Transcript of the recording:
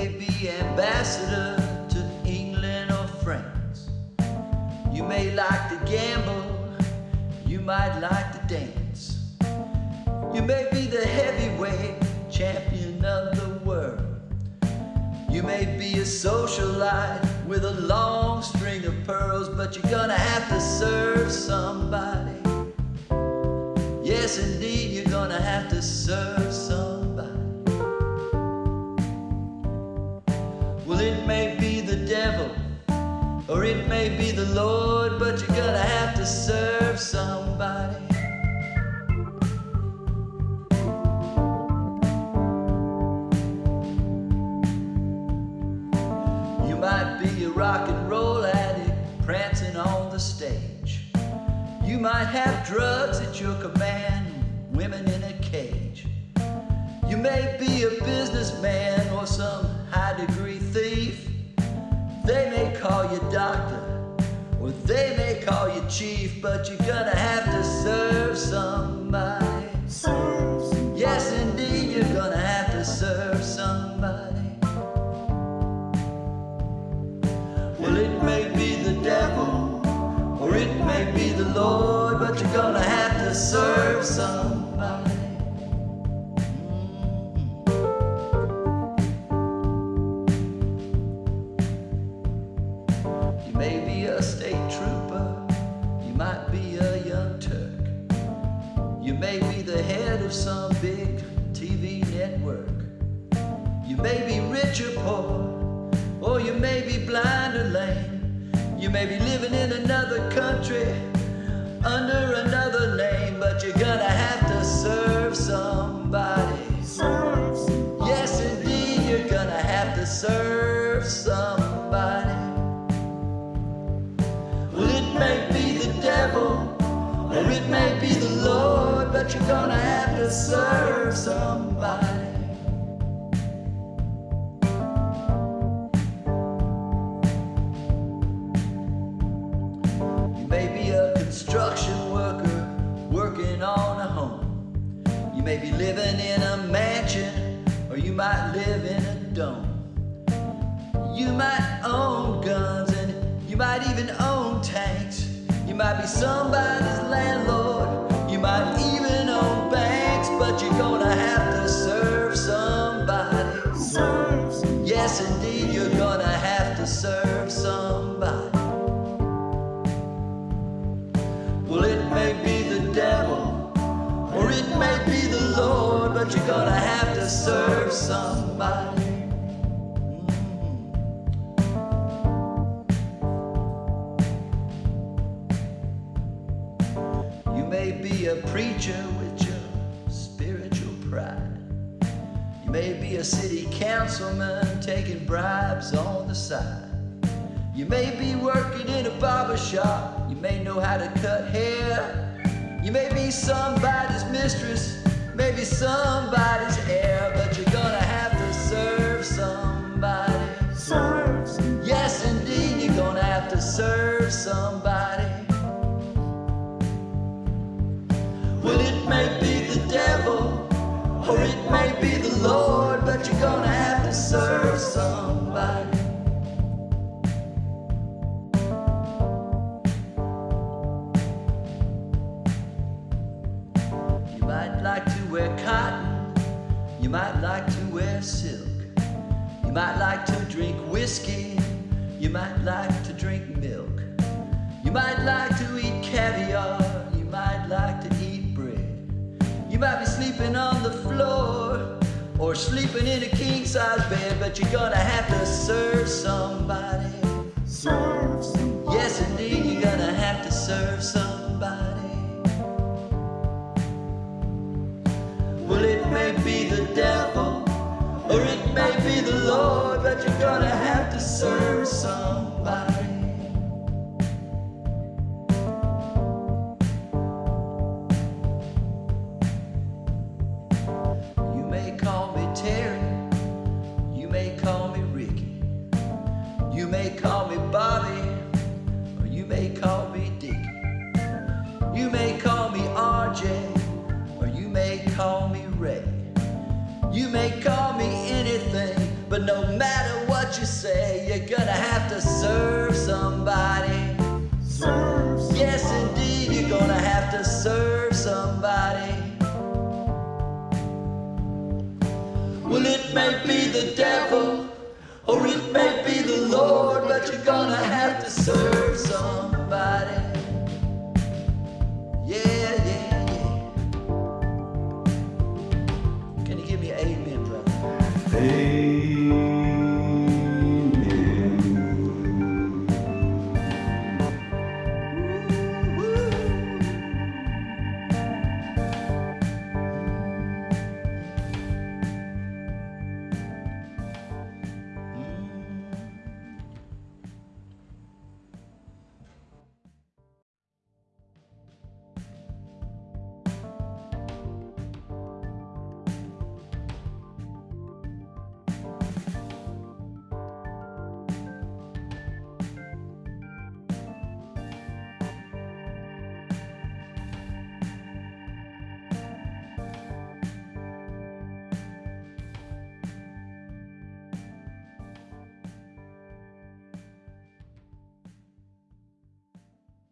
May be ambassador to England or France. You may like to gamble, you might like to dance. You may be the heavyweight champion of the world. You may be a socialite with a long string of pearls, but you're gonna have to serve somebody. Yes, indeed, you're gonna have to serve or it may be the Lord, but you're gonna have to serve somebody. You might be a rock and roll addict prancing on the stage. You might have drugs at your command, women in a cage. You may be a businessman chief, but you're gonna have to serve somebody. Yes, indeed, you're gonna have to serve somebody. May be the head of some big TV network. You may be rich or poor, or you may be blind or lame. You may be living in another country under another but you're gonna have to serve somebody. You may be a construction worker working on a home. You may be living in a mansion, or you might live in a dome. You might own guns and you might even own tanks. You might be somebody's may be a preacher with your spiritual pride. You may be a city councilman taking bribes on the side. You may be working in a barber shop. You may know how to cut hair. You may be somebody's mistress, maybe somebody's might like to wear cotton, you might like to wear silk, you might like to drink whiskey, you might like to drink milk, you might like to eat caviar, you might like to eat bread, you might be sleeping on the floor or sleeping in a king size bed, but you're gonna have to serve somebody. Yes, indeed, you're gonna have to serve somebody. Call me Bobby, or you may call me Dickie. You may call me RJ, or you may call me Ray. You may call me anything, But no matter what you say, you're gonna have to serve somebody. Serve. Yes, indeed, you're gonna have to serve somebody. Well, it may be the devil, or it may be the Lord, but you're gonna have to serve somebody. Yeah, yeah, yeah. Can you give me amen, brother? Amen.